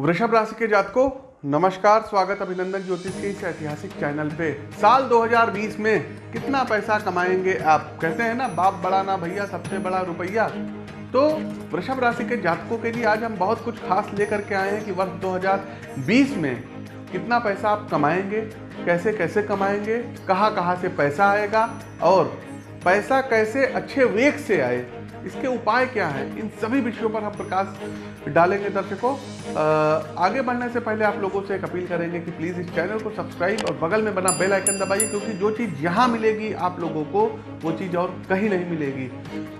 वृषभ राशि के जातकों, नमस्कार, स्वागत, अभिनंदन ज्योतिष के इस ऐतिहासिक चैनल पे। साल 2020 में कितना पैसा कमाएँगे आप? कहते हैं ना, बाप बड़ा ना भैया, सबसे बड़ा रुपया। तो वृषभ राशि के जातकों के लिए आज हम बहुत कुछ खास लेकर के आए हैं कि वर्ष 2020 में कितना पैसा आप कमाएँगे, कैसे कैसे कमाएँगे, कहाँ कहाँ से पैसा आएगा और पैसा कैसे अच्छे वेग से आए। इसके उपाय क्या है? इन सभी विषयों पर हम प्रकाश डालेंगे दर्शकों। आगे बढ़ने से पहले आप लोगों से एक अपील करेंगे कि प्लीज़ इस चैनल को सब्सक्राइब और बगल में बना बेल आइकन दबाइए, क्योंकि जो चीज़ यहाँ मिलेगी आप लोगों को, वो चीज़ और कहीं नहीं मिलेगी।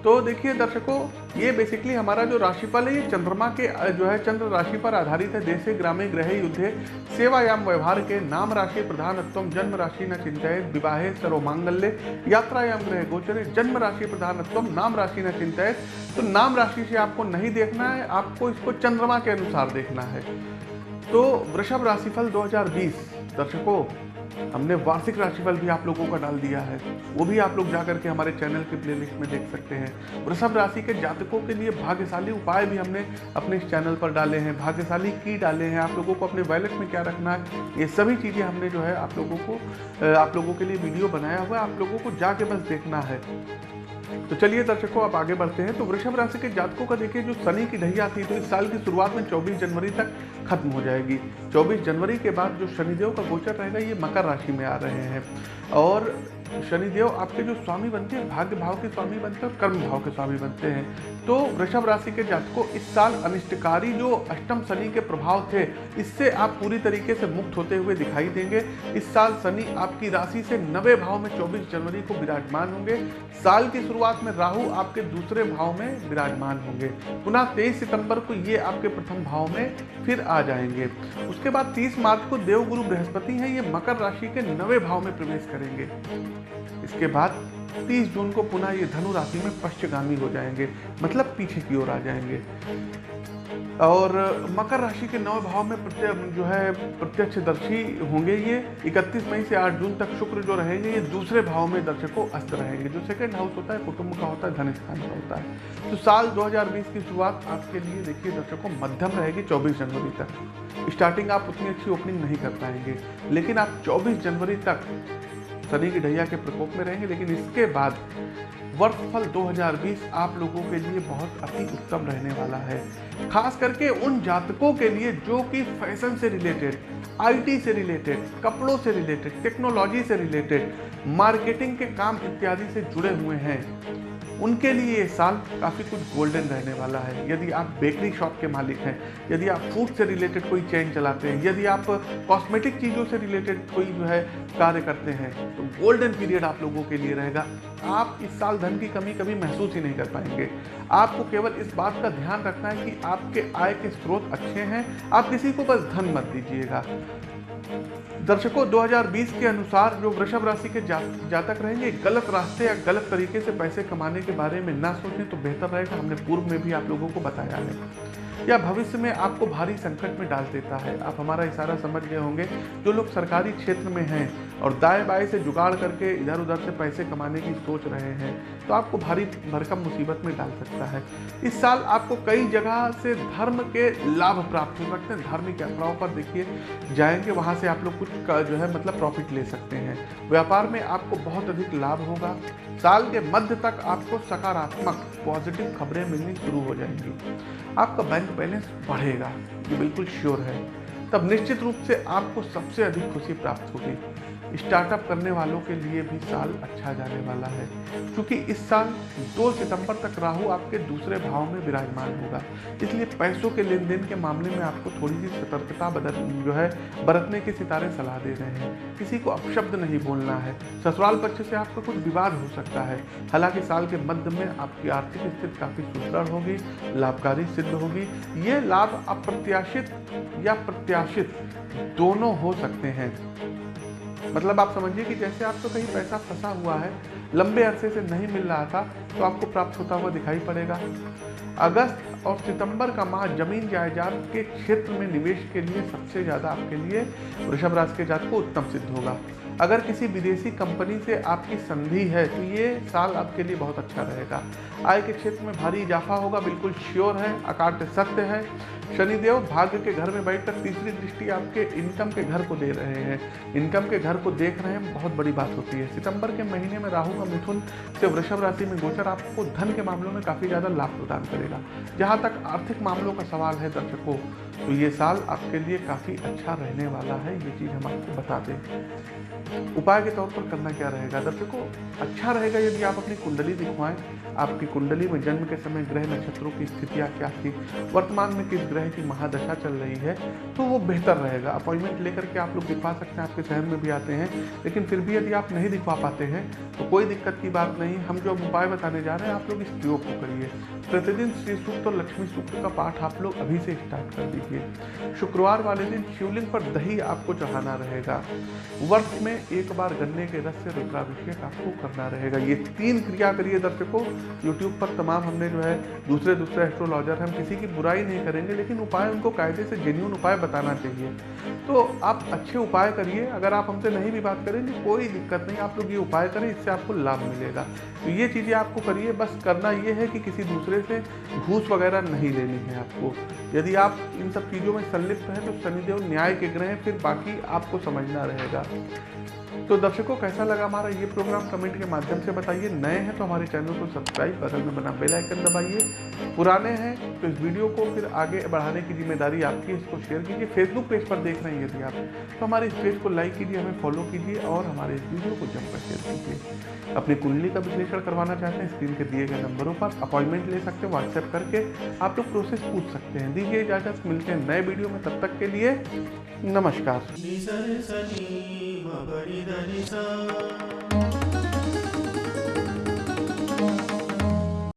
तो देखिए दर्शकों, ये बेसिकली हमारा जो राशिफल है, ये चंद्रमा के जो है चंद्र राशि पर आधारित है, देशे ग्रामे ग्रह युद्धे, सेवायाम, व्यवहार के नाम राशि प्रधानत्व जन्म राशि, न चिंतित विवाहे, सर्वमांगल्य, यात्रायाम ग्रह गोचरे, जन्म राशि प्रधानत्व नाम राशि, न चिंतित तो नाम राशि से आपको नहीं देखना है, आपको इसको चंद्रमा के अनुसार देखना है। तो वृषभ राशिफल 2020 दर्शकों, हमने वार्षिक राशिफल भी आप लोगों का डाल दिया है। वो भी आप लोग जा करके हमारे चैनल के प्लेलिस्ट में देख सकते हैं। वृषभ राशि के जातकों के लिए भाग्यशाली उपाय भी हमने अपने इस चैनल पर डाले हैं। भाग्यशाली की डाले हैं। आप लोगों को अपने वैलेट में क्या रखना है, ये सभी चीज़ें हमने जो है आप लोगों को आप लोगों के लिए वीडियो बनाया हुआ है। आप लोगों को जाके बस देखना है। तो चलिए दर्शकों, आप आगे बढ़ते हैं। तो वृषभ राशि के जातकों का देखिए, जो शनि की ढैया थी तो इस साल की शुरुआत में 24 जनवरी तक खत्म हो जाएगी। 24 जनवरी के बाद जो शनिदेव का गोचर रहेगा, ये मकर राशि में आ रहे हैं। और शनिदेव आपके जो स्वामी बनते हैं, भाग्य भाव के स्वामी बनते हैं और कर्म भाव के स्वामी बनते हैं। तो वृषभ राशि के जातकों, इस साल अनिष्टकारी जो अष्टम शनि के प्रभाव थे, इससे आप पूरी तरीके से मुक्त होते हुए दिखाई देंगे। इस साल शनि आपकी राशि से नवे भाव में 24 जनवरी को विराजमान होंगे। साल की शुरुआत में राहु आपके दूसरे भाव में विराजमान होंगे। पुनः तेईस सितंबर को ये आपके प्रथम भाव में फिर आ जाएँगे। उसके बाद तीस मार्च को देवगुरु बृहस्पति हैं, ये मकर राशि के नवे भाव में प्रवेश करेंगे। इसके बाद 30 जून को पुनः ये धनु राशि में पश्चगामी हो जाएँगे मतलब पीछे की ओर आ जाएँगे। और मकर राशि के नौ भाव में जो है प्रत्यक्षदर्शी होंगे ये। 31 मई से 8 जून तक शुक्र जो रहेंगे, ये दूसरे भाव में दर्शकों अस्त रहेंगे। जो सेकंड हाउस होता है, कुटुंब का होता है, धन स्थान का होता है। तो साल 2020 की शुरुआत आपके लिए देखिए, दर्शकों मध्यम रहेगी 24 जनवरी तक। स्टार्टिंग आप उतनी अच्छी ओपनिंग नहीं कर पाएँगे। लेकिन आप 24 जनवरी तक शनि की ढैया के प्रकोप में रहेंगे। लेकिन इसके बाद वर्षफल 2020 आप लोगों के लिए बहुत अति उत्तम रहने वाला है। खास करके उन जातकों के लिए जो कि फ़ैशन से रिलेटेड आईटी से रिलेटेड, कपड़ों से रिलेटेड टेक्नोलॉजी से रिलेटेड मार्केटिंग के काम इत्यादि से जुड़े हुए हैं। उनके लिए ये साल काफ़ी कुछ गोल्डन रहने वाला है। यदि आप बेकरी शॉप के मालिक हैं, यदि आप फ़ूड से रिलेटेड कोई चेन चलाते हैं, यदि आप कॉस्मेटिक चीज़ों से रिलेटेड कोई जो है कार्य करते हैं तो गोल्डन पीरियड आप लोगों के लिए रहेगा। आप इस साल धन की कमी कभी महसूस ही नहीं कर पाएँगे। आपको केवल इस बात का ध्यान रखना है कि आपके आय के स्रोत अच्छे हैं। आप किसी को बस धन मत दीजिएगा। दर्शकों 2020 के अनुसार जो वृषभ राशि के जा, जातक रहेंगे गलत रास्ते या गलत तरीके से पैसे कमाने के बारे में ना सोचें तो बेहतर रहेगा हमने पूर्व में भी आप लोगों को बताया है। या भविष्य में आपको भारी संकट में डाल देता है। आप हमारा इशारा समझ गए होंगे जो लोग सरकारी क्षेत्र में हैं और दाएँ बाएँ से जुगाड़ करके इधर उधर से पैसे कमाने की सोच रहे हैं तो आपको भारी भरकम मुसीबत में डाल सकता है। इस साल आपको कई जगह से धर्म के लाभ प्राप्त हो सकते हैं। धार्मिक यात्राओं पर देखिए, जाएँगे, वहाँ से आप लोग कुछ जो है मतलब प्रॉफिट ले सकते हैं। व्यापार में आपको बहुत अधिक लाभ होगा। साल के मध्य तक आपको सकारात्मक पॉजिटिव खबरें मिलनी शुरू हो जाएँगी। आपका बैंक बैलेंस बढ़ेगा, ये बिल्कुल श्योर है। तब निश्चित रूप से आपको सबसे अधिक खुशी प्राप्त होगी। स्टार्टअप करने वालों के लिए भी साल अच्छा जाने वाला है। क्योंकि इस साल 2 सितंबर तक राहु आपके दूसरे भाव में विराजमान होगा। इसलिए पैसों के लेन देन के मामले में आपको थोड़ी सी सतर्कता बदल, जो है, बरतने की सितारे सलाह दे रहे हैं। किसी को अपशब्द नहीं बोलना है। ससुराल पक्ष से आपका कुछ विवाद हो सकता है। हालाँकि साल के मध्य में आपकी आर्थिक स्थिति काफ़ी सुदृढ़ होगी, लाभकारी सिद्ध होगी। ये लाभ अप्रत्याशित या प्रत्याशित दोनों हो सकते हैं। मतलब आप समझिए कि जैसे आपको कहीं पैसा फंसा हुआ है, लंबे अरसे से नहीं मिल रहा था तो आपको प्राप्त होता हुआ दिखाई पड़ेगा। अगस्त और सितंबर का माह ज़मीन जायदाद के क्षेत्र में निवेश के लिए सबसे ज़्यादा आपके लिए, वृषभ राशि के जात को उत्तम सिद्ध होगा। अगर किसी विदेशी कंपनी से आपकी संधि है तो ये साल आपके लिए बहुत अच्छा रहेगा। आय के क्षेत्र में भारी इजाफा होगा, बिल्कुल श्योर है अकाट्य सत्य है। शनिदेव भाग्य के घर में बैठकर तीसरी दृष्टि आपके इनकम के घर को दे रहे हैं। इनकम के घर को देख रहे हैं, बहुत बड़ी बात होती है। सितंबर के महीने में राहु का मिथुन से वृषभ राशि में गोचर आपको धन के मामलों में काफ़ी ज़्यादा लाभ प्रदान करेगा। जहाँ तक आर्थिक मामलों का सवाल है, दर्शकों तो ये साल आपके लिए काफ़ी अच्छा रहने वाला है, ये चीज़ हम आपको बता दें उपाय के तौर पर करना क्या रहेगा? दर्शकों अच्छा रहेगा यदि आप अपनी कुंडली दिखवाएँ। आपकी कुंडली में जन्म के समय ग्रह नक्षत्रों की स्थितियाँ क्या थी? वर्तमान में किस ग्रह की महादशा चल रही है? तो वो बेहतर रहेगा। अपॉइंटमेंट लेकर के आप लोग दिखवा सकते हैं, आपके शहर में भी आते हैं। लेकिन फिर भी यदि आप नहीं दिखवा पाते हैं तो कोई दिक्कत की बात नहीं। हम जो उपाय बताने जा रहे हैं, आप लोग इस प्रयोग को करिए। प्रतिदिन श्री सूक्त और लक्ष्मी सूक्त का पाठ आप लोग अभी से स्टार्ट कर दीजिए। शुक्रवार वाले दिन शिवलिंग पर दही आपको चढ़ाना रहेगा। वर्ष में एक बार गन्ने के रस से रुद्राभिषेक आपको करना रहेगा। ये तीन क्रिया करिए दर्शकों। यूट्यूब पर तमाम हमने जो है दूसरे दूसरे एस्ट्रोलॉजर हम किसी की बुराई नहीं करेंगे, लेकिन उपाय उनको कायदे से जेन्यून उपाय बताना चाहिए। तो आप अच्छे उपाय करिए। अगर आप हमसे नहीं भी बात करेंगे, कोई दिक्कत नहीं। आप लोग ये उपाय करें, इससे आपको लाभ मिलेगा। तो ये चीज़ें आपको करिए। बस करना ये है कि किसी दूसरे से घूस वगैरह नहीं लेनी है आपको। यदि आप इन सब चीज़ों में संलिप्त हैं तो शनिदेव न्याय के ग्रह फिर बाकी आपको समझना रहेगा। तो दर्शकों, कैसा लगा हमारा ये प्रोग्राम कमेंट के माध्यम से बताइए। नए हैं तो हमारे चैनल को सब्सक्राइब बगल में बना बेल आइकन दबाइए। पुराने हैं तो इस वीडियो को फिर आगे बढ़ाने की ज़िम्मेदारी आपकी है, इसको शेयर कीजिए। फेसबुक पेज पर देख रहे हैं यदि आप तो हमारे इस पेज को लाइक कीजिए, हमें फॉलो कीजिए और हमारे इस वीडियो को जमकर शेयर कीजिए। अपनी कुंडली का विश्लेषण करवाना चाहते हैं स्क्रीन के दिए गए नंबरों पर अपॉइंटमेंट ले सकते हैं व्हाट्सएप करके आप लोग प्रोसेस पूछ सकते हैं। दीजिए इजाज़त मिलते हैं नए वीडियो में तब तक के लिए नमस्कार।